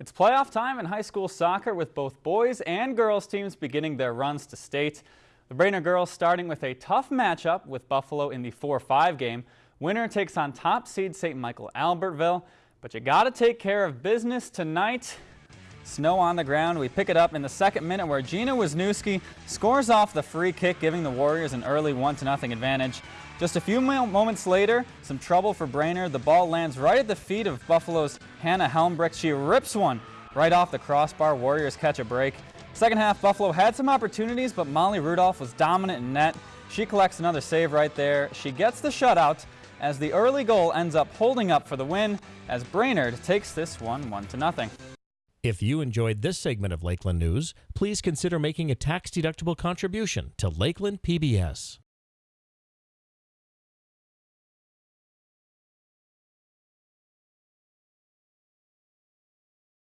It's playoff time in high school soccer with both boys and girls teams beginning their runs to state. The Brainerd girls starting with a tough matchup with Buffalo in the 4-5 game. Winner takes on top seed St. Michael Albertville. But you got to take care of business tonight. Snow on the ground. We pick it up in the second minute where Gina Wisniewski scores off the free kick, giving the Warriors an early 1-0 advantage. Just a few moments later, some trouble for Brainerd. The ball lands right at the feet of Buffalo's Hannah Helmbrick. She rips one right off the crossbar. Warriors catch a break. Second half, Buffalo had some opportunities, but Molly Rudolph was dominant in net. She collects another save right there. She gets the shutout as the early goal ends up holding up for the win as Brainerd takes this one 1 to nothing. If you enjoyed this segment of Lakeland News, please consider making a tax-deductible contribution to Lakeland PBS.